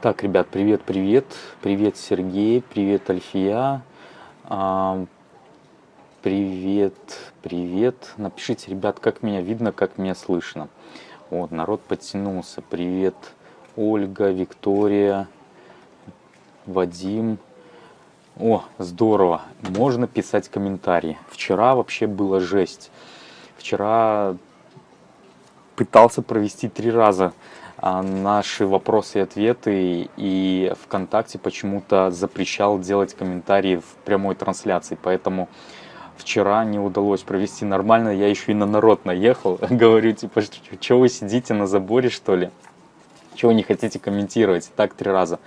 Так, ребят, привет, привет. Привет, Сергей. Привет, Альфия. А, привет, привет. Напишите, ребят, как меня видно, как меня слышно. Вот, народ подтянулся. Привет, Ольга, Виктория, Вадим. О, здорово. Можно писать комментарии. Вчера вообще была жесть. Вчера пытался провести три раза наши вопросы и ответы, и ВКонтакте почему-то запрещал делать комментарии в прямой трансляции, поэтому вчера не удалось провести нормально, я еще и на народ наехал, говорю, типа, что вы сидите на заборе, что ли? Чего не хотите комментировать? Так три раза.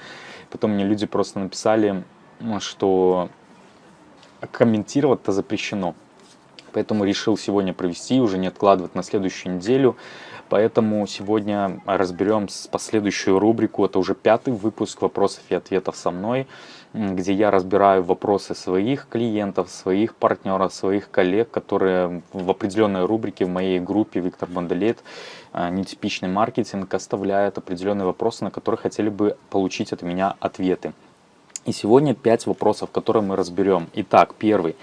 Потом мне люди просто написали, что комментировать-то запрещено. Поэтому решил сегодня провести, уже не откладывать на следующую неделю. Поэтому сегодня разберем последующую рубрику. Это уже пятый выпуск вопросов и ответов со мной, где я разбираю вопросы своих клиентов, своих партнеров, своих коллег, которые в определенной рубрике в моей группе Виктор Бандалет э, «Нетипичный маркетинг» оставляют определенные вопросы, на которые хотели бы получить от меня ответы. И сегодня пять вопросов, которые мы разберем. Итак, первый.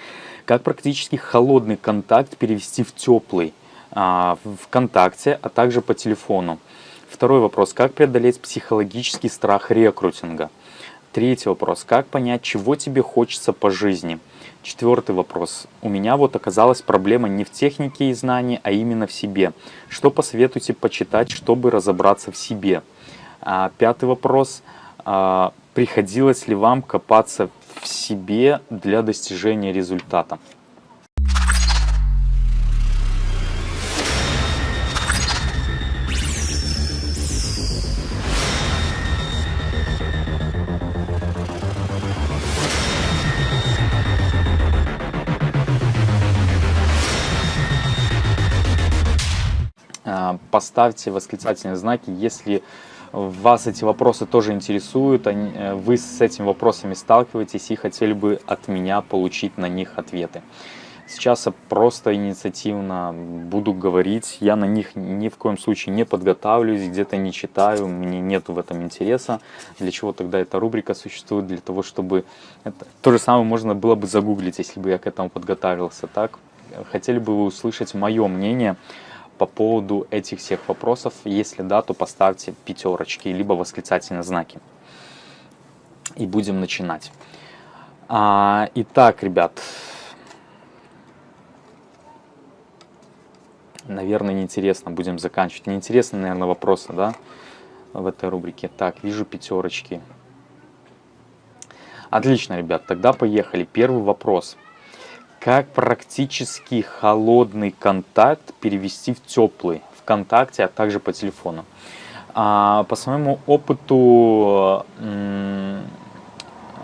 Как практически холодный контакт перевести в теплый? А, ВКонтакте, а также по телефону. Второй вопрос. Как преодолеть психологический страх рекрутинга? Третий вопрос. Как понять, чего тебе хочется по жизни? Четвертый вопрос. У меня вот оказалась проблема не в технике и знании, а именно в себе. Что посоветуете почитать, чтобы разобраться в себе? А, пятый вопрос. А, приходилось ли вам копаться в себе для достижения результата? Поставьте восклицательные знаки, если вас эти вопросы тоже интересуют, э, вы с этими вопросами сталкиваетесь и хотели бы от меня получить на них ответы. Сейчас я просто инициативно буду говорить, я на них ни в коем случае не подготавливаюсь, где-то не читаю, мне нет в этом интереса. Для чего тогда эта рубрика существует? Для того, чтобы... Это... То же самое можно было бы загуглить, если бы я к этому подготавливался. Так, хотели бы вы услышать мое мнение по поводу этих всех вопросов. Если да, то поставьте пятерочки, либо восклицательные знаки. И будем начинать. А, итак, ребят. Наверное, неинтересно будем заканчивать. Неинтересны, наверное, вопросы, да, в этой рубрике. Так, вижу пятерочки. Отлично, ребят, тогда поехали. Первый вопрос. Как практически холодный контакт перевести в теплый ВКонтакте, а также по телефону? А, по своему опыту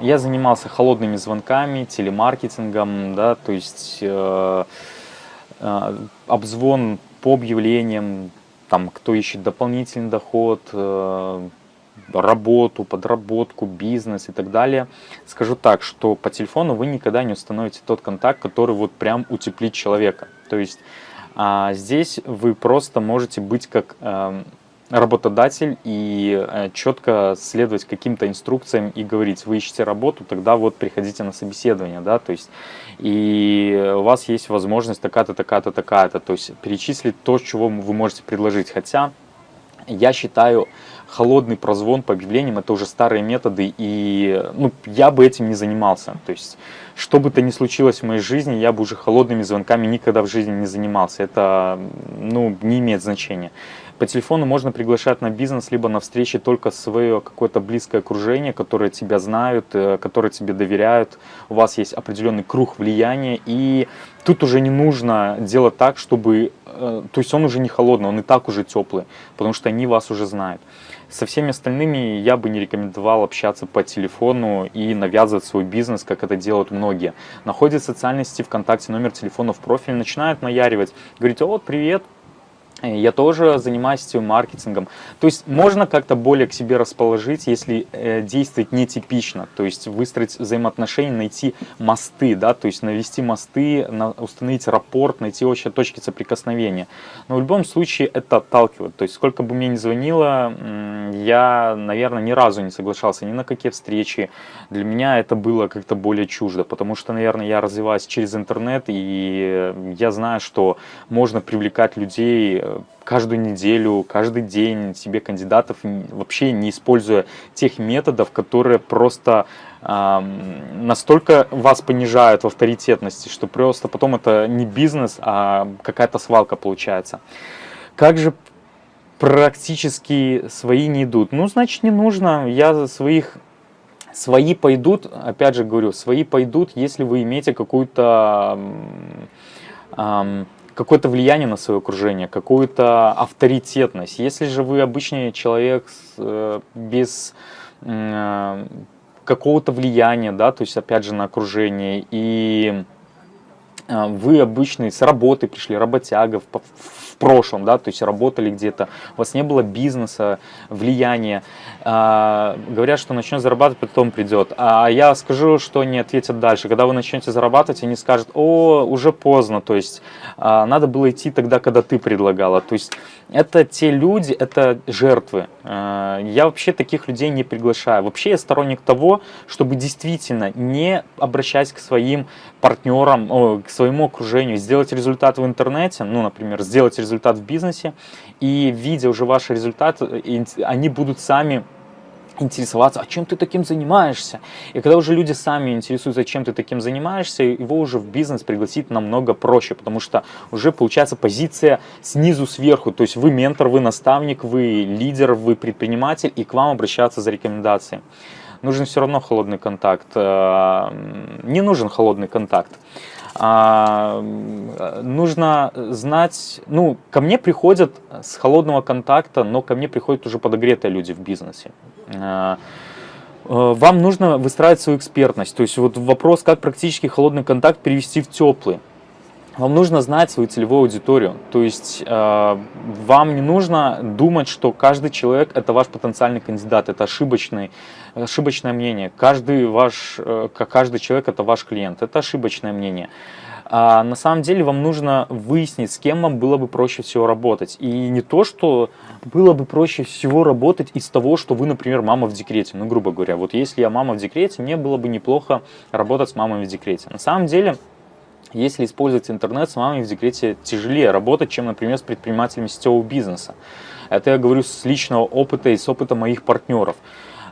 я занимался холодными звонками, телемаркетингом, да, то есть э, э, обзвон по объявлениям, там, кто ищет дополнительный доход, э, работу, подработку, бизнес и так далее. Скажу так, что по телефону вы никогда не установите тот контакт, который вот прям утеплит человека. То есть а, здесь вы просто можете быть как а, работодатель и а, четко следовать каким-то инструкциям и говорить, вы ищете работу, тогда вот приходите на собеседование, да, то есть и у вас есть возможность такая-то, такая-то, такая-то, то есть перечислить то, чего вы можете предложить, хотя я считаю, холодный прозвон по объявлениям это уже старые методы, и ну, я бы этим не занимался. То есть, что бы то ни случилось в моей жизни, я бы уже холодными звонками никогда в жизни не занимался. Это ну, не имеет значения. По телефону можно приглашать на бизнес, либо на встречи только свое какое-то близкое окружение, которое тебя знают, э, которые тебе доверяют. У вас есть определенный круг влияния, и тут уже не нужно делать так, чтобы... Э, то есть он уже не холодный, он и так уже теплый, потому что они вас уже знают. Со всеми остальными я бы не рекомендовал общаться по телефону и навязывать свой бизнес, как это делают многие. Находят в социальной сети ВКонтакте номер телефона в профиле, начинают наяривать, говорить, вот, привет, я тоже занимаюсь маркетингом. То есть можно как-то более к себе расположить, если э, действовать нетипично. То есть выстроить взаимоотношения, найти мосты, да, то есть навести мосты, на, установить рапорт, найти общие точки соприкосновения. Но в любом случае это отталкивает. То есть сколько бы мне ни звонило, я, наверное, ни разу не соглашался ни на какие встречи. Для меня это было как-то более чуждо, потому что, наверное, я развиваюсь через интернет, и я знаю, что можно привлекать людей э, каждую неделю, каждый день себе кандидатов, вообще не используя тех методов, которые просто настолько вас понижают в авторитетности, что просто потом это не бизнес, а какая-то свалка получается. Как же практически свои не идут? Ну, значит, не нужно. Я своих... Свои пойдут, опять же говорю, свои пойдут, если вы имеете какую-то какое-то влияние на свое окружение, какую-то авторитетность. Если же вы обычный человек э, без э, какого-то влияния, да, то есть опять же на окружение, и вы обычный с работы пришли, работяга в, в прошлом, да, то есть работали где-то, у вас не было бизнеса, влияния, а, говорят, что начнет зарабатывать, потом придет, а я скажу, что они ответят дальше, когда вы начнете зарабатывать, они скажут, о, уже поздно, то есть а, надо было идти тогда, когда ты предлагала, то есть это те люди, это жертвы. А, я вообще таких людей не приглашаю. Вообще я сторонник того, чтобы действительно не обращаясь к своим партнерам, к своему окружению, сделать результат в интернете, ну, например, сделать результат в бизнесе, и видя уже ваш результат, они будут сами интересоваться, а чем ты таким занимаешься. И когда уже люди сами интересуются, чем ты таким занимаешься, его уже в бизнес пригласить намного проще, потому что уже получается позиция снизу сверху, то есть вы ментор, вы наставник, вы лидер, вы предприниматель, и к вам обращаться за рекомендацией. Нужен все равно холодный контакт. Э, не нужен холодный контакт. А, нужно знать, ну, ко мне приходят с холодного контакта, но ко мне приходят уже подогретые люди в бизнесе. А, э, вам нужно выстраивать свою экспертность, то есть вот вопрос, как практически холодный контакт перевести в теплый. Вам нужно знать свою целевую аудиторию, то есть э, вам не нужно думать, что каждый человек это ваш потенциальный кандидат, это ошибочный, ошибочное мнение. Каждый, ваш, э, каждый человек это ваш клиент, это ошибочное мнение. А на самом деле вам нужно выяснить, с кем вам было бы проще всего работать. И не то, что было бы проще всего работать из того, что вы, например, мама в декрете. Ну, грубо говоря, вот если я мама в декрете, мне было бы неплохо работать с мамой в декрете. На самом деле если использовать интернет, с мамами в декрете тяжелее работать, чем, например, с предпринимателями сетевого бизнеса. Это я говорю с личного опыта и с опыта моих партнеров.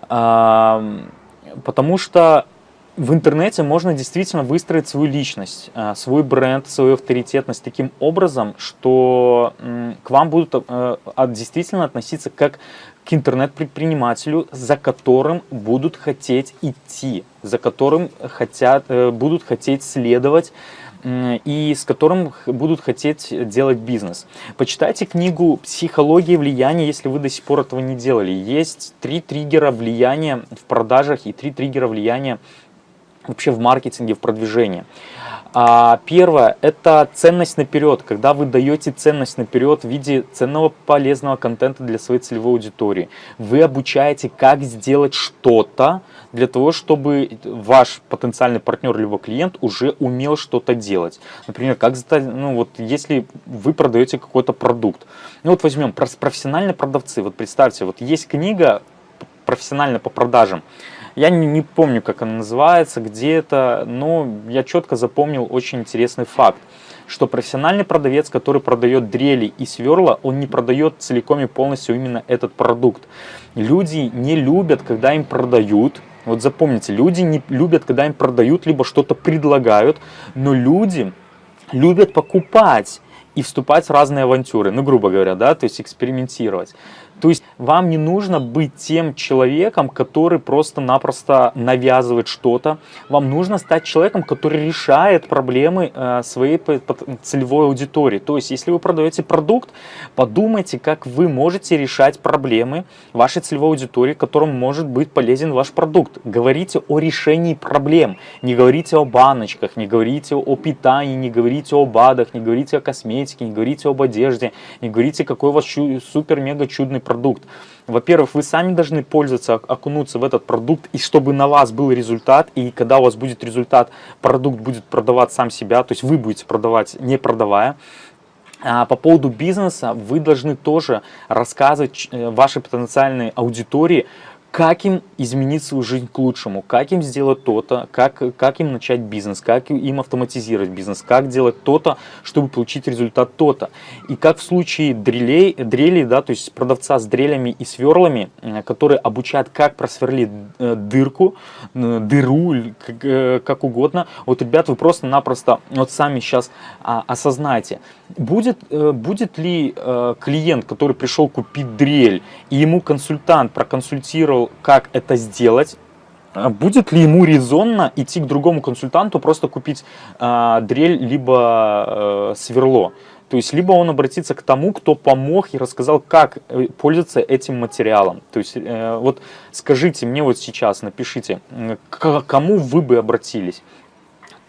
Потому что в интернете можно действительно выстроить свою личность, а, свой бренд, свою авторитетность таким образом, что к вам будут э, действительно относиться как к интернет-предпринимателю, за которым будут хотеть идти, за которым хотят, э, будут хотеть следовать, и с которым будут хотеть делать бизнес. Почитайте книгу «Психология влияния», если вы до сих пор этого не делали. Есть три триггера влияния в продажах и три триггера влияния вообще в маркетинге, в продвижении. А первое – это ценность наперед, когда вы даете ценность наперед в виде ценного полезного контента для своей целевой аудитории. Вы обучаете, как сделать что-то для того, чтобы ваш потенциальный партнер либо клиент уже умел что-то делать. Например, как ну вот если вы продаете какой-то продукт. Ну вот возьмем профессиональные продавцы. Вот представьте, вот есть книга профессионально по продажам. Я не, не помню, как она называется, где это, но я четко запомнил очень интересный факт, что профессиональный продавец, который продает дрели и сверла, он не продает целиком и полностью именно этот продукт. Люди не любят, когда им продают, вот запомните, люди не любят, когда им продают, либо что-то предлагают, но люди любят покупать и вступать в разные авантюры, ну, грубо говоря, да, то есть экспериментировать. То есть вам не нужно быть тем человеком, который просто-напросто навязывает что-то. Вам нужно стать человеком, который решает проблемы э, своей целевой аудитории. То есть если вы продаете продукт, подумайте, как вы можете решать проблемы вашей целевой аудитории, которым может быть полезен ваш продукт. Говорите о решении проблем. Не говорите о баночках, не говорите о питании, не говорите о БАДах, не говорите о косметике, не говорите об одежде, не говорите, какой у вас супер-мега чудный продукт продукт. Во-первых, вы сами должны пользоваться, окунуться в этот продукт, и чтобы на вас был результат, и когда у вас будет результат, продукт будет продавать сам себя, то есть вы будете продавать, не продавая. А по поводу бизнеса вы должны тоже рассказывать э, вашей потенциальной аудитории, как им изменить свою жизнь к лучшему, как им сделать то-то, как, как им начать бизнес, как им автоматизировать бизнес, как делать то-то, чтобы получить результат то-то. И как в случае дрелей, дрелей, да, то есть продавца с дрелями и сверлами, э, которые обучают, как просверлить э, дырку, э, дыру, как, угодно. Вот, ребят, вы просто-напросто вот сами сейчас а, осознаете, будет, будет ли клиент, который пришел купить дрель, и ему консультант проконсультировал, как это сделать, а Будет ли ему резонно идти к другому консультанту, просто купить э, дрель либо э, сверло? То есть, либо он обратится к тому, кто помог и рассказал, как э, пользоваться этим материалом. То есть, э, вот скажите мне вот сейчас, напишите, к кому вы бы обратились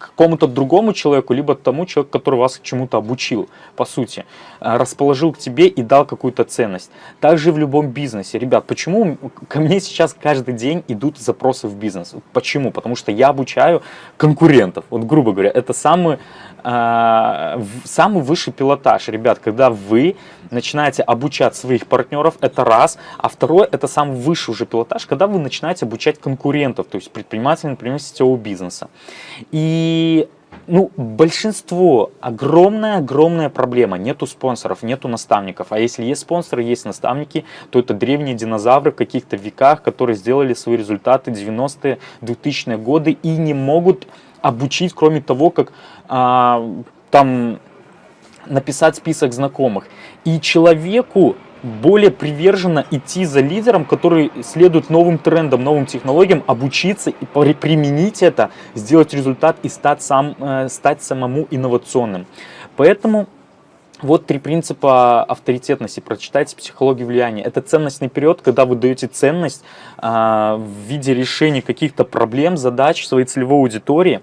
какому-то другому человеку, либо тому человеку, который вас чему-то обучил, по сути, э, расположил к тебе и дал какую-то ценность. Также в любом бизнесе. Ребят, почему ко мне сейчас каждый день идут запросы в бизнес? Почему? Потому что я обучаю конкурентов. Вот грубо говоря, это самый а, самый высший пилотаж, ребят, когда вы начинаете обучать своих партнеров, это раз, а второй, это самый высший уже пилотаж, когда вы начинаете обучать конкурентов, то есть предпринимателей, например, сетевого бизнеса. И ну, большинство, огромная-огромная проблема, нету спонсоров, нету наставников. А если есть спонсоры, есть наставники, то это древние динозавры в каких-то веках, которые сделали свои результаты 90-е, 2000-е годы и не могут обучить, кроме того, как а, там написать список знакомых. И человеку более приверженно идти за лидером, который следует новым трендам, новым технологиям, обучиться и применить это, сделать результат и стать, сам, э, стать самому инновационным. Поэтому вот три принципа авторитетности. Прочитайте «Психологию влияния». Это ценностный период, когда вы даете ценность а, в виде решения каких-то проблем, задач своей целевой аудитории.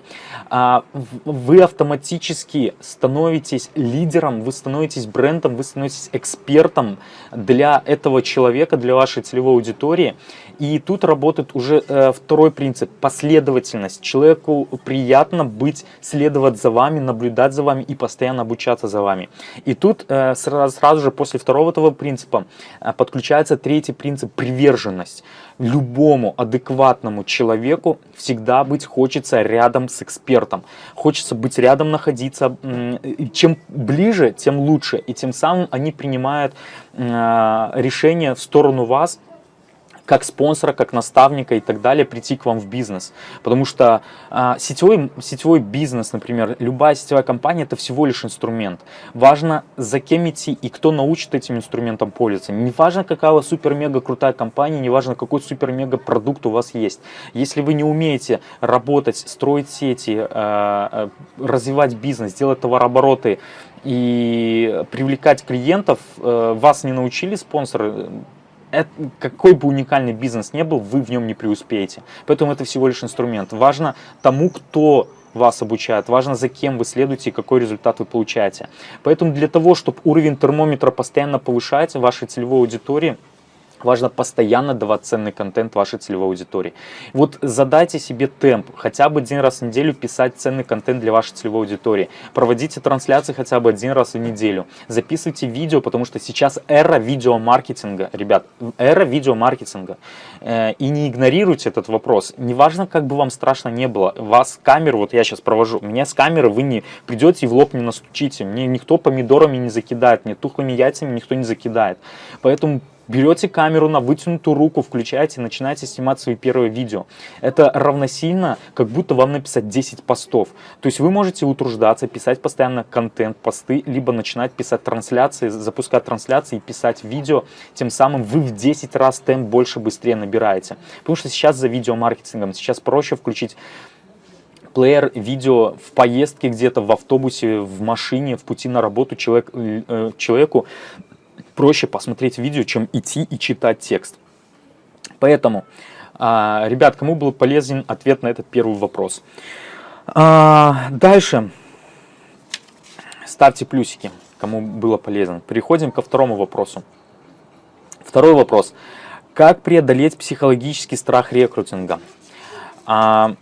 А, вы автоматически становитесь лидером, вы становитесь брендом, вы становитесь экспертом для этого человека, для вашей целевой аудитории. И тут работает уже э, второй принцип – последовательность. Человеку приятно быть, следовать за вами, наблюдать за вами и постоянно обучаться за вами. И тут э, сразу, сразу же после второго этого принципа э, подключается третий принцип – приверженность. Любому адекватному человеку всегда быть хочется рядом с экспертом. Хочется быть рядом, находиться. Чем ближе, тем лучше. И тем самым они принимают решение в сторону вас, как спонсора, как наставника и так далее прийти к вам в бизнес. Потому что а, сетевой, сетевой бизнес, например, любая сетевая компания это всего лишь инструмент. Важно за кем идти и кто научит этим инструментом пользоваться. Не важно какая супер-мега крутая компания, не важно какой супер-мега продукт у вас есть. Если вы не умеете работать, строить сети, а, развивать бизнес, делать товарообороты, и привлекать клиентов, э, вас не научили спонсоры, это, какой бы уникальный бизнес не был, вы в нем не преуспеете. Поэтому это всего лишь инструмент. Важно тому, кто вас обучает, важно за кем вы следуете и какой результат вы получаете. Поэтому для того, чтобы уровень термометра постоянно повышать вашей целевой аудитории, Важно постоянно давать ценный контент вашей целевой аудитории. Вот задайте себе темп, хотя бы один раз в неделю писать ценный контент для вашей целевой аудитории. Проводите трансляции хотя бы один раз в неделю. Записывайте видео, потому что сейчас эра видеомаркетинга, ребят, эра видеомаркетинга. Э, и не игнорируйте этот вопрос. Неважно, как бы вам страшно не было, вас камеру, вот я сейчас провожу, меня с камеры вы не придете и в лоб не настучите. Мне никто помидорами не закидает, мне тухлыми яйцами никто не закидает. Поэтому берете камеру на вытянутую руку, включаете, начинаете снимать свои первые видео. Это равносильно, как будто вам написать 10 постов. То есть вы можете утруждаться, писать постоянно контент, посты, либо начинать писать трансляции, запускать трансляции и писать видео. Тем самым вы в 10 раз темп больше, быстрее набираете. Потому что сейчас за видеомаркетингом, сейчас проще включить плеер видео в поездке где-то, в автобусе, в машине, в пути на работу человек, э, человеку проще посмотреть видео, чем идти и читать текст. Поэтому, а, ребят, кому был полезен ответ на этот первый вопрос. А, дальше. Ставьте плюсики, кому было полезно. Переходим ко второму вопросу. Второй вопрос. Как преодолеть психологический страх рекрутинга? А,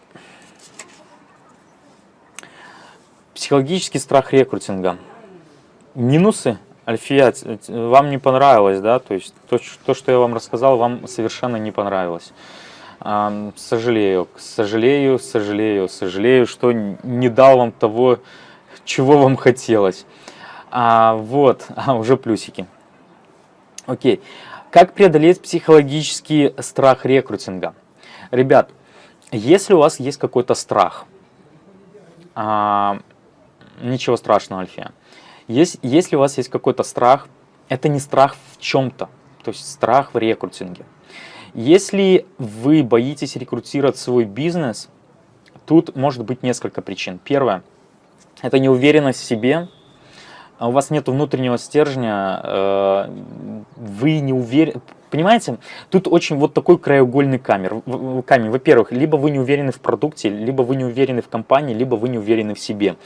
психологический страх рекрутинга – минусы, Альфия, вам не понравилось, да? То есть то, то, что я вам рассказал, вам совершенно не понравилось. Сожалею, сожалею, сожалею, сожалею, что не дал вам того, чего вам хотелось. А, вот, а, уже плюсики. Окей. Как преодолеть психологический страх рекрутинга? Ребят, если у вас есть какой-то страх, а, ничего страшного, Альфия. Есть, если у вас есть какой-то страх, это не страх в чем-то, то есть страх в рекрутинге. Если вы боитесь рекрутировать свой бизнес, тут может быть несколько причин. Первое – это неуверенность в себе, у вас нет внутреннего стержня, э, вы не уверены, Понимаете, тут очень вот такой краеугольный камер, камень. Во-первых, либо вы не уверены в продукте, либо вы не уверены в компании, либо вы не уверены в себе.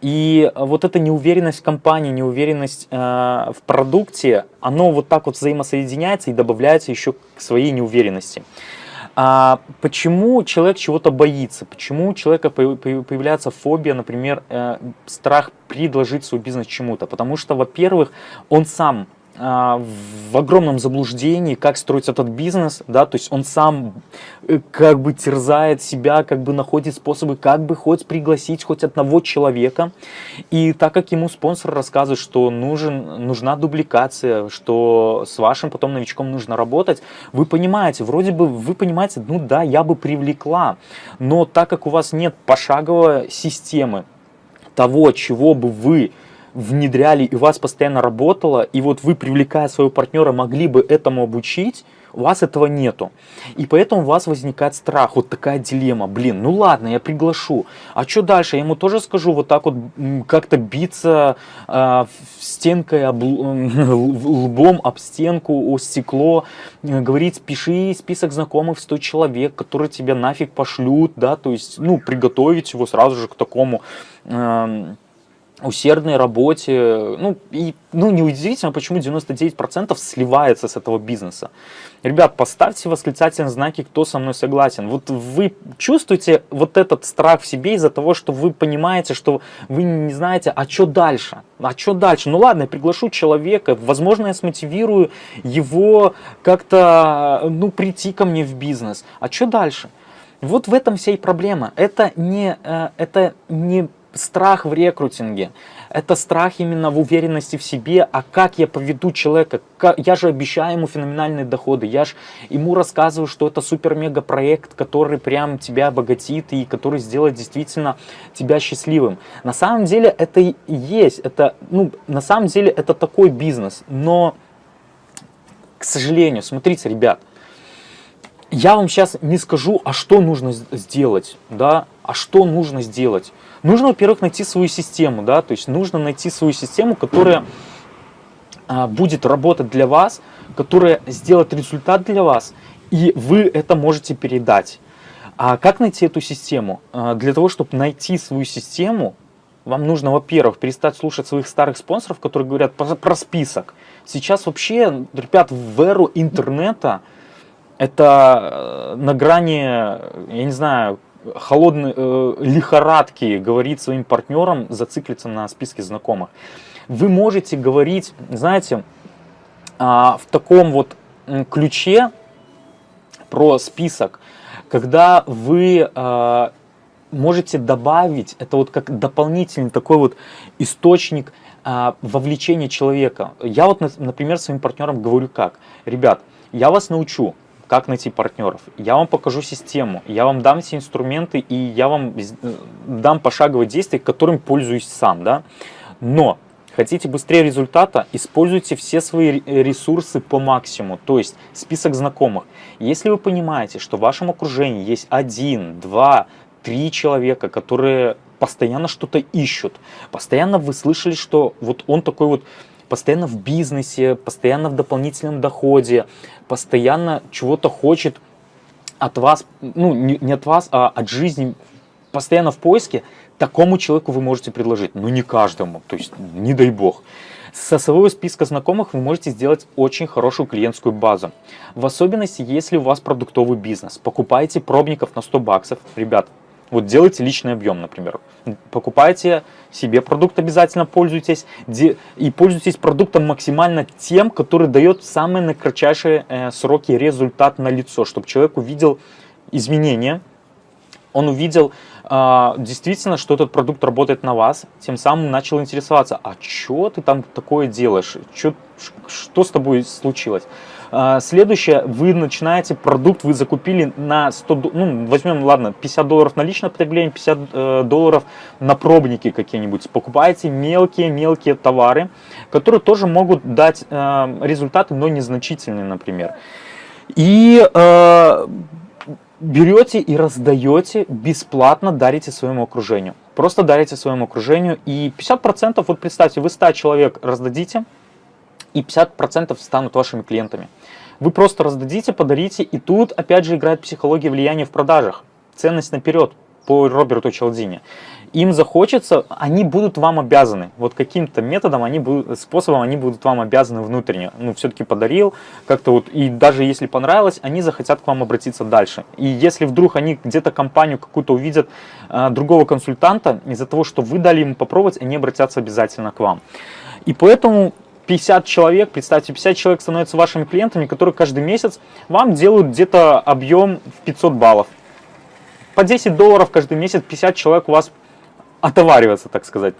И вот эта неуверенность в компании, неуверенность э, в продукте, оно вот так вот взаимосоединяется и добавляется еще к своей неуверенности. А почему человек чего-то боится? Почему у человека появляется фобия, например, э, страх предложить свой бизнес чему-то? Потому что, во-первых, он сам в огромном заблуждении, как строить этот бизнес, да, то есть он сам э, как бы терзает себя, как бы находит способы, как бы хоть пригласить хоть одного человека, и так как ему спонсор рассказывает, что нужен, нужна дубликация, что с вашим потом новичком нужно работать, вы понимаете, вроде бы вы понимаете, ну да, я бы привлекла, но так как у вас нет пошаговой системы того, чего бы вы внедряли и у вас постоянно работало, и вот вы, привлекая своего партнера, могли бы этому обучить, у вас этого нету. И поэтому у вас возникает страх, вот такая дилемма. Блин, ну ладно, я приглашу. А что дальше? Я ему тоже скажу вот так вот как-то биться э, стенкой, об, лбом об стенку, о стекло, э, говорить, пиши список знакомых в 100 человек, которые тебя нафиг пошлют, да, то есть, ну, приготовить его сразу же к такому... Э, усердной работе. Ну, и, ну, неудивительно, почему 99% сливается с этого бизнеса. Ребят, поставьте восклицательные знаки, кто со мной согласен. Вот вы чувствуете вот этот страх в себе из-за того, что вы понимаете, что вы не знаете, а что дальше? А что дальше? Ну ладно, я приглашу человека, возможно, я смотивирую его как-то, ну, прийти ко мне в бизнес. А что дальше? Вот в этом вся и проблема. Это не, э, это не страх в рекрутинге. Это страх именно в уверенности в себе, а как я поведу человека, я же обещаю ему феноменальные доходы, я же ему рассказываю, что это супер-мега проект, который прям тебя обогатит и который сделает действительно тебя счастливым. На самом деле это и есть, это, ну, на самом деле это такой бизнес, но, к сожалению, смотрите, ребят, я вам сейчас не скажу, а что нужно сделать, да, а что нужно сделать. Нужно, во-первых, найти свою систему, да, то есть нужно найти свою систему, которая а, будет работать для вас, которая сделает результат для вас, и вы это можете передать. А как найти эту систему? А, для того, чтобы найти свою систему, вам нужно, во-первых, перестать слушать своих старых спонсоров, которые говорят про, про список. Сейчас вообще, ребят, в эру интернета это э, на грани, я не знаю, холодной э, лихорадки говорить своим партнерам, зациклиться на списке знакомых. Вы можете говорить, знаете, э, в таком вот ключе про список, когда вы э, можете добавить, это вот как дополнительный такой вот источник э, вовлечения человека. Я вот, например, своим партнерам говорю как, ребят, я вас научу, как найти партнеров. Я вам покажу систему, я вам дам все инструменты и я вам э, дам пошаговые действия, которым пользуюсь сам. Да? Но хотите быстрее результата, используйте все свои ресурсы по максимуму, то есть список знакомых. Если вы понимаете, что в вашем окружении есть один, два, три человека, которые постоянно что-то ищут, постоянно вы слышали, что вот он такой вот постоянно в бизнесе, постоянно в дополнительном доходе, постоянно чего-то хочет от вас, ну не, от вас, а от жизни, постоянно в поиске, такому человеку вы можете предложить, но не каждому, то есть не дай бог. Со своего списка знакомых вы можете сделать очень хорошую клиентскую базу. В особенности, если у вас продуктовый бизнес. Покупайте пробников на 100 баксов. Ребят, Вот делайте личный объем, например. Покупайте себе продукт обязательно, пользуйтесь. И пользуйтесь продуктом максимально тем, который дает самые на кратчайшие э, сроки результат на лицо, чтобы человек увидел изменения, он увидел э, действительно, что этот продукт работает на вас, тем самым начал интересоваться, а что ты там такое делаешь, чё, что с тобой случилось. Э, следующее, вы начинаете продукт, вы закупили на 100, ну возьмем, ладно, 50 долларов на личное потребление, 50 э, долларов на пробники какие-нибудь. Покупаете мелкие-мелкие товары, которые тоже могут дать э, результаты, но незначительные, например. И э, берете и раздаете бесплатно, дарите своему окружению. Просто дарите своему окружению. И 50%, вот представьте, вы 100 человек раздадите, и 50% станут вашими клиентами. Вы просто раздадите, подарите, и тут опять же играет психология влияния в продажах. Ценность наперед по Роберту Челдине им захочется, они будут вам обязаны. Вот каким-то методом, они будут, способом они будут вам обязаны внутренне. Ну, все-таки подарил, как-то вот, и даже если понравилось, они захотят к вам обратиться дальше. И если вдруг они где-то компанию какую-то увидят, э, другого консультанта, из-за того, что вы дали ему попробовать, они обратятся обязательно к вам. И поэтому 50 человек, представьте, 50 человек становятся вашими клиентами, которые каждый месяц вам делают где-то объем в 500 баллов. По 10 долларов каждый месяц 50 человек у вас отовариваться, так сказать.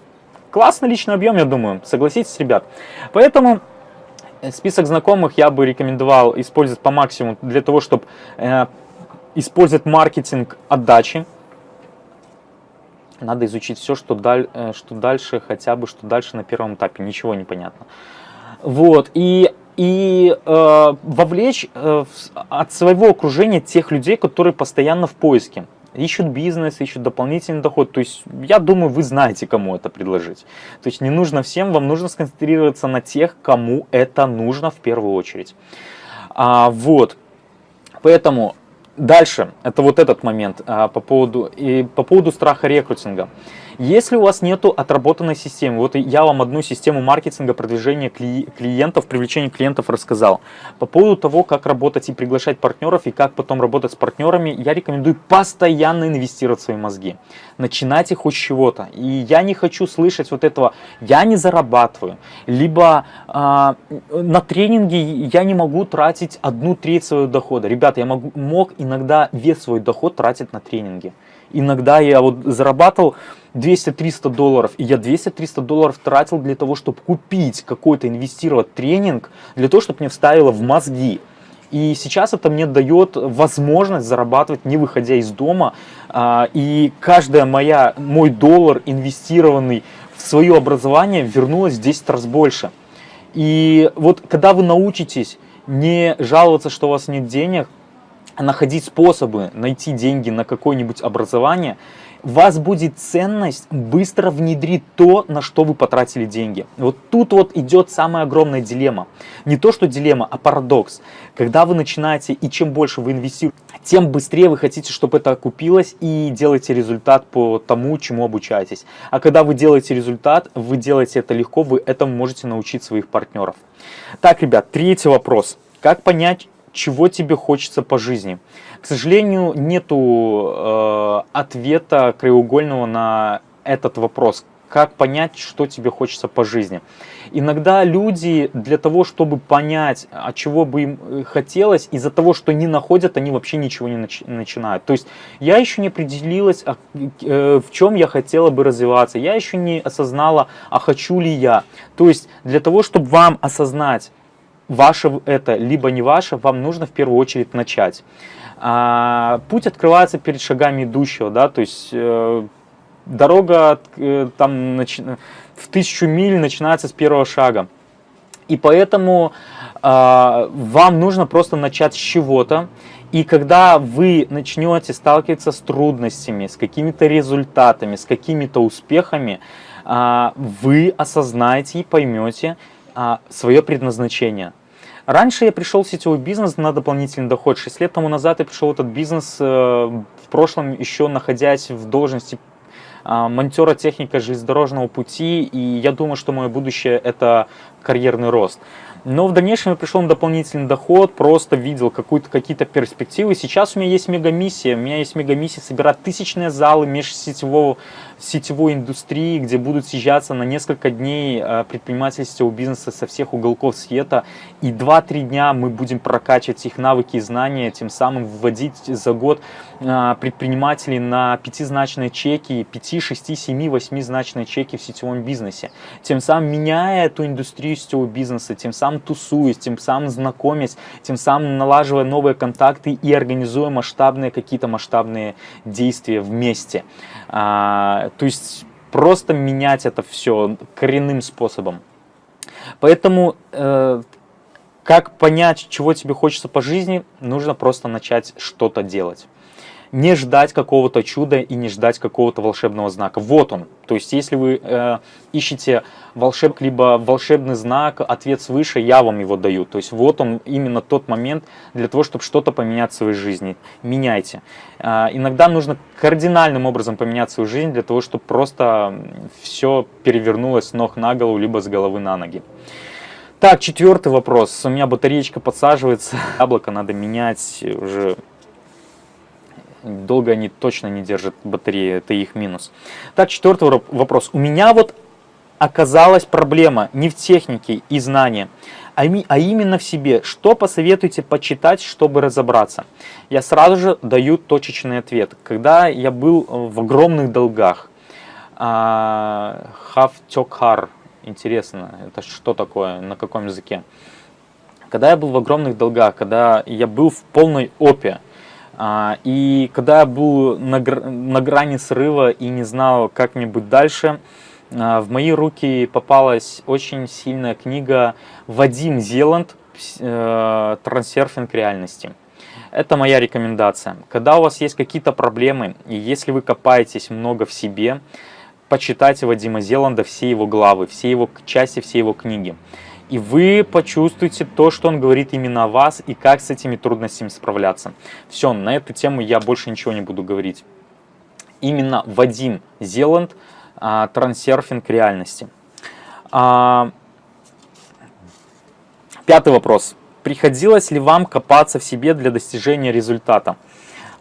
Классный личный объем, я думаю, согласитесь, ребят. Поэтому э, список знакомых я бы рекомендовал использовать по максимуму для того, чтобы э, использовать маркетинг отдачи. Надо изучить все, что, даль, э, что дальше, хотя бы, что дальше на первом этапе, ничего не понятно. Вот, и и э, вовлечь э, от своего окружения тех людей, которые постоянно в поиске ищут бизнес, ищут дополнительный доход. То есть я думаю, вы знаете, кому это предложить. То есть не нужно всем, вам нужно сконцентрироваться на тех, кому это нужно в первую очередь. А, вот, поэтому дальше, это вот этот момент а, по, поводу, и по поводу страха рекрутинга. Если у вас нету отработанной системы, вот я вам одну систему маркетинга, продвижения клиентов, привлечения клиентов рассказал. По поводу того, как работать и приглашать партнеров, и как потом работать с партнерами, я рекомендую постоянно инвестировать в свои мозги. Начинайте хоть с чего-то. И я не хочу слышать вот этого, я не зарабатываю, либо э, на тренинге я не могу тратить одну треть своего дохода. Ребята, я могу, мог иногда весь свой доход тратить на тренинги. Иногда я вот зарабатывал 200-300 долларов, и я 200-300 долларов тратил для того, чтобы купить какой-то, инвестировать тренинг, для того, чтобы мне вставило в мозги. И сейчас это мне дает возможность зарабатывать, не выходя из дома. А, и каждая моя, мой доллар, инвестированный в свое образование, вернулось в 10 раз больше. И вот когда вы научитесь не жаловаться, что у вас нет денег, находить способы найти деньги на какое-нибудь образование, вас будет ценность быстро внедрить то, на что вы потратили деньги. Вот тут вот идет самая огромная дилемма. Не то, что дилемма, а парадокс. Когда вы начинаете и чем больше вы инвестируете, тем быстрее вы хотите, чтобы это окупилось и делаете результат по тому, чему обучаетесь. А когда вы делаете результат, вы делаете это легко, вы этому можете научить своих партнеров. Так, ребят, третий вопрос. Как понять, чего тебе хочется по жизни? К сожалению, нету э, ответа краеугольного на этот вопрос. Как понять, что тебе хочется по жизни? Иногда люди для того, чтобы понять, а чего бы им э, хотелось, из-за того, что не находят, они вообще ничего не начи начинают. То есть я еще не определилась, а, э, в чем я хотела бы развиваться. Я еще не осознала, а хочу ли я. То есть для того, чтобы вам осознать, ваше это, либо не ваше, вам нужно в первую очередь начать. А, путь открывается перед шагами идущего, да, то есть э, дорога э, там нач... в тысячу миль начинается с первого шага. И поэтому э, вам нужно просто начать с чего-то. И когда вы начнете сталкиваться с трудностями, с какими-то результатами, с какими-то успехами, э, вы осознаете и поймете э, свое предназначение – Раньше я пришел в сетевой бизнес на дополнительный доход. Шесть лет тому назад я пришел в этот бизнес, э, в прошлом еще находясь в должности а, монтера техника железнодорожного пути, и я думаю, что мое будущее это карьерный рост. Но в дальнейшем пришел на дополнительный доход, просто видел какие-то перспективы. Сейчас у меня есть мегамиссия. У меня есть мегамиссия собирать тысячные залы межсетевого сетевой индустрии, где будут съезжаться на несколько дней э, предпринимательского бизнеса со всех уголков света. И 2-3 дня мы будем прокачивать их навыки и знания, тем самым вводить за год э, предпринимателей на пятизначные чеки, 5, 6, 7, 8 значные чеки в сетевом бизнесе. Тем самым меняя эту индустрию сетевого бизнеса, тем самым тусуясь, тем самым знакомясь, тем самым налаживая новые контакты и организуя масштабные какие-то масштабные действия вместе. А, то есть просто менять это все коренным способом. Поэтому э, как понять, чего тебе хочется по жизни, нужно просто начать что-то делать не ждать какого-то чуда и не ждать какого-то волшебного знака. Вот он. То есть, если вы э, ищете волшеб, либо волшебный знак, ответ свыше, я вам его даю. То есть, вот он именно тот момент для того, чтобы что-то поменять в своей жизни. Меняйте. Э, иногда нужно кардинальным образом поменять свою жизнь для того, чтобы просто все перевернулось с ног на голову, либо с головы на ноги. Так, четвертый вопрос. У меня батареечка подсаживается. Яблоко надо менять уже долго они точно не держат батареи, это их минус. Так, четвертый вопрос. У меня вот оказалась проблема не в технике и знании, а, а именно в себе. Что посоветуете почитать, чтобы разобраться? Я сразу же даю точечный ответ. Когда я был в огромных долгах, Хавтёкхар, интересно, это что такое, на каком языке? Когда я был в огромных долгах, когда я был в полной опе, а, и когда я был на, на грани срыва и не знал, как мне быть дальше, а, в мои руки попалась очень сильная книга Вадим Зеланд э, «Трансерфинг реальности». Это моя рекомендация. Когда у вас есть какие-то проблемы, и если вы копаетесь много в себе, почитайте Вадима Зеланда все его главы, все его части, все его книги и вы почувствуете то, что он говорит именно о вас и как с этими трудностями справляться. Все, на эту тему я больше ничего не буду говорить. Именно Вадим Зеланд, а, трансерфинг реальности. А, пятый вопрос. Приходилось ли вам копаться в себе для достижения результата?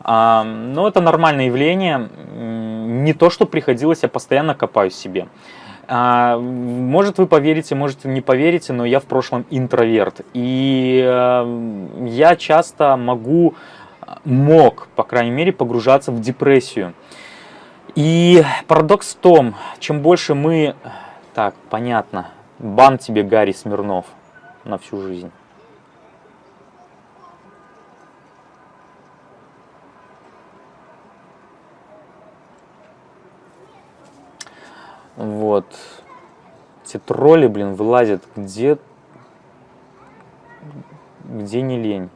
А, ну, это нормальное явление. Не то, что приходилось, я постоянно копаюсь в себе. А, может вы поверите, может не поверите, но я в прошлом интроверт. И э, я часто могу, мог, по крайней мере, погружаться в депрессию. И парадокс в том, чем больше мы... Так, понятно. Бан тебе, Гарри Смирнов, на всю жизнь. Вот. Эти тролли, блин, вылазят где, где не лень.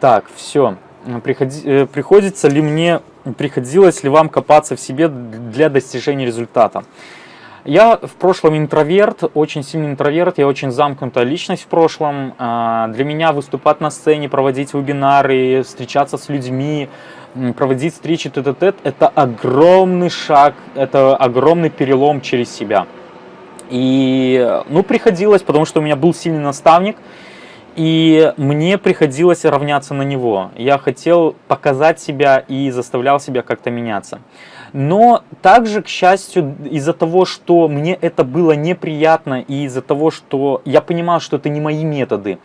Так, все. Приходи, э, приходится ли мне, приходилось ли вам копаться в себе для достижения результата? Я в прошлом интроверт, очень сильный интроверт, я очень замкнутая личность в прошлом. А, для меня выступать на сцене, проводить вебинары, встречаться с людьми, проводить встречи тет-а-тет – это огромный шаг, это огромный перелом через себя. И, ну, приходилось, потому что у меня был сильный наставник, и мне приходилось равняться на него. Я хотел показать себя и заставлял себя как-то меняться. Но также, к счастью, из-за того, что мне это было неприятно, и из-за того, что я понимал, что это не мои методы,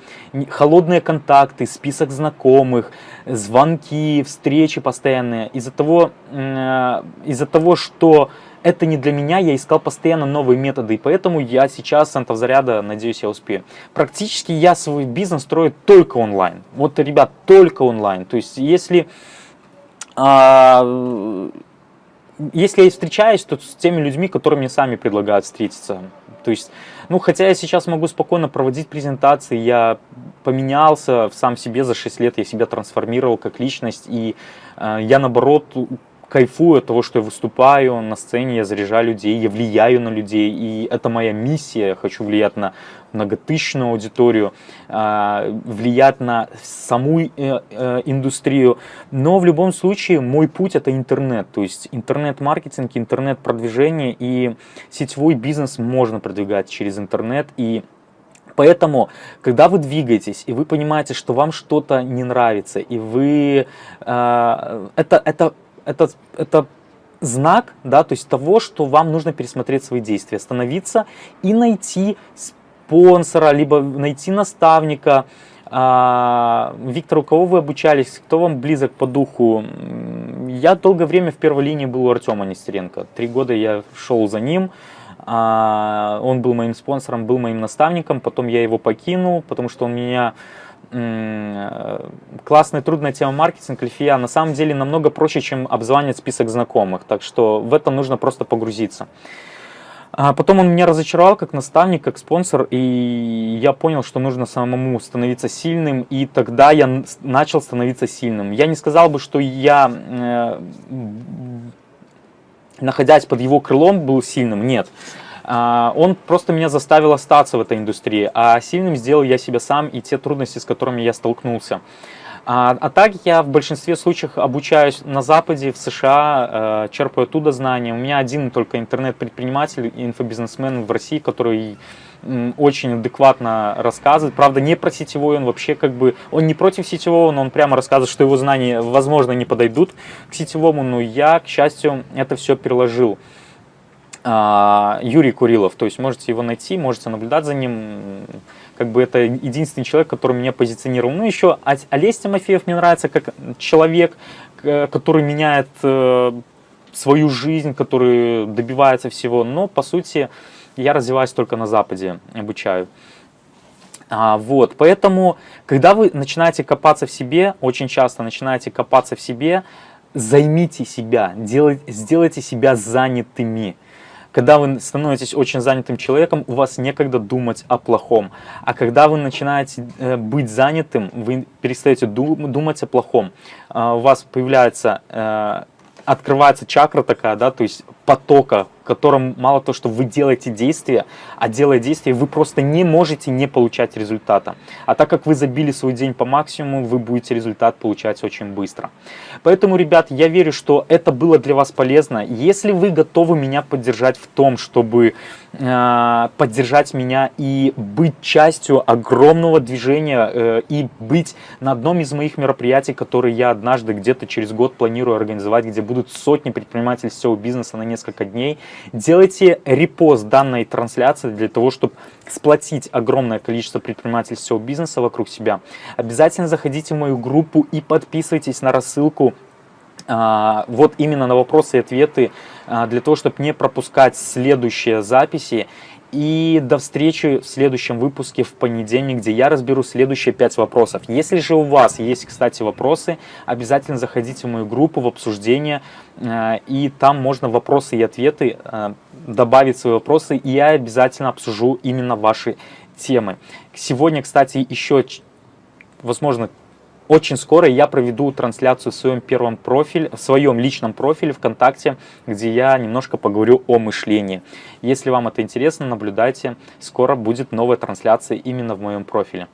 холодные контакты, список знакомых, звонки, встречи постоянные, из-за того, из-за того, что это не для меня, я искал постоянно новые методы, и поэтому я сейчас центов заряда, надеюсь, я успею. Практически я свой бизнес строю только онлайн. Вот, ребят, только онлайн. То есть, если... А, если я встречаюсь, то с теми людьми, которые мне сами предлагают встретиться. То есть, ну, хотя я сейчас могу спокойно проводить презентации, я поменялся в сам себе за 6 лет, я себя трансформировал как личность, и э, я, наоборот, кайфую от того, что я выступаю на сцене, я заряжаю людей, я влияю на людей, и это моя миссия, я хочу влиять на многотысячную аудиторию, а, влиять на саму э, э, индустрию. Но в любом случае мой путь это интернет, то есть интернет-маркетинг, интернет-продвижение и сетевой бизнес можно продвигать через интернет. И Поэтому, когда вы двигаетесь, и вы понимаете, что вам что-то не нравится, и вы... Э, это, это, это, это знак, да, то есть того, что вам нужно пересмотреть свои действия, остановиться и найти спонсора, либо найти наставника. А, Виктор, у кого вы обучались, кто вам близок по духу? Я долгое время в первой линии был у Артема Нестеренко. Три года я шел за ним. А, он был моим спонсором, был моим наставником. Потом я его покинул, потому что он меня классная, трудная тема маркетинг, Альфия, на самом деле намного проще, чем обзванивать список знакомых. Так что в это нужно просто погрузиться. А потом он меня разочаровал как наставник, как спонсор, и я понял, что нужно самому становиться сильным, и тогда я начал становиться сильным. Я не сказал бы, что я, э, находясь под его крылом, был сильным, нет. А, он просто меня заставил остаться в этой индустрии, а сильным сделал я себя сам и те трудности, с которыми я столкнулся. А, а так я в большинстве случаев обучаюсь на Западе, в США, э, черпаю оттуда знания. У меня один только интернет-предприниматель, инфобизнесмен в России, который очень адекватно рассказывает. Правда, не про сетевой, он вообще как бы, он не против сетевого, но он прямо рассказывает, что его знания, возможно, не подойдут к сетевому, но я, к счастью, это все переложил. А, Юрий Курилов, то есть можете его найти, можете наблюдать за ним, как бы это единственный человек, который меня позиционировал. Ну еще Олесь Тимофеев мне нравится как человек, который меняет э, свою жизнь, который добивается всего, но по сути я развиваюсь только на Западе, обучаю. А, вот, поэтому, когда вы начинаете копаться в себе, очень часто начинаете копаться в себе, займите себя, делайте, сделайте себя занятыми. Когда вы становитесь очень занятым человеком, у вас некогда думать о плохом. А когда вы начинаете э, быть занятым, вы перестаете думать о плохом. А, у вас появляется, э, открывается чакра такая, да, то есть потока котором мало то, что вы делаете действия, а делая действия, вы просто не можете не получать результата. А так как вы забили свой день по максимуму, вы будете результат получать очень быстро. Поэтому, ребят, я верю, что это было для вас полезно. Если вы готовы меня поддержать в том, чтобы э, поддержать меня и быть частью огромного движения э, и быть на одном из моих мероприятий, которые я однажды где-то через год планирую организовать, где будут сотни предпринимателей всего бизнеса на несколько дней, Делайте репост данной трансляции для того, чтобы сплотить огромное количество предпринимателей всего бизнеса вокруг себя. Обязательно заходите в мою группу и подписывайтесь на рассылку а, вот именно на вопросы и ответы, а, для того, чтобы не пропускать следующие записи и до встречи в следующем выпуске в понедельник, где я разберу следующие 5 вопросов. Если же у вас есть, кстати, вопросы, обязательно заходите в мою группу в обсуждение, э, и там можно вопросы и ответы э, добавить свои вопросы, и я обязательно обсужу именно ваши темы. Сегодня, кстати, еще, возможно, очень скоро я проведу трансляцию в своем первом профиле, в своем личном профиле ВКонтакте, где я немножко поговорю о мышлении. Если вам это интересно, наблюдайте. Скоро будет новая трансляция именно в моем профиле.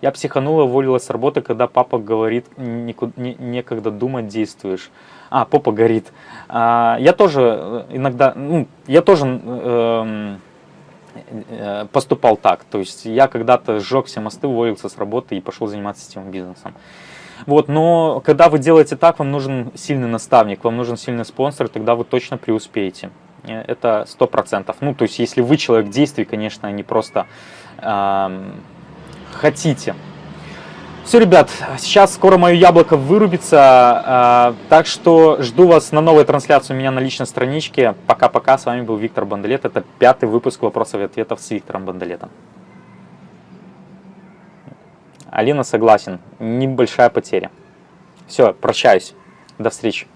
Я психанула, уволилась с работы, когда папа говорит, некогда думать, действуешь. А, попа горит. А, я тоже э, иногда, ну, я тоже... Э, поступал так. То есть я когда-то сжег все мосты, уволился с работы и пошел заниматься сетевым бизнесом. Вот, но когда вы делаете так, вам нужен сильный наставник, вам нужен сильный спонсор, тогда вы точно преуспеете. Э, это сто процентов. Ну, то есть, если вы человек действий, конечно, а не просто э, хотите все, ребят, сейчас скоро мое яблоко вырубится, а, так что жду вас на новой трансляции у меня на личной страничке. Пока-пока, с вами был Виктор Бандалет, это пятый выпуск вопросов и ответов с Виктором Бандалетом. Алина согласен, небольшая потеря. Все, прощаюсь, до встречи.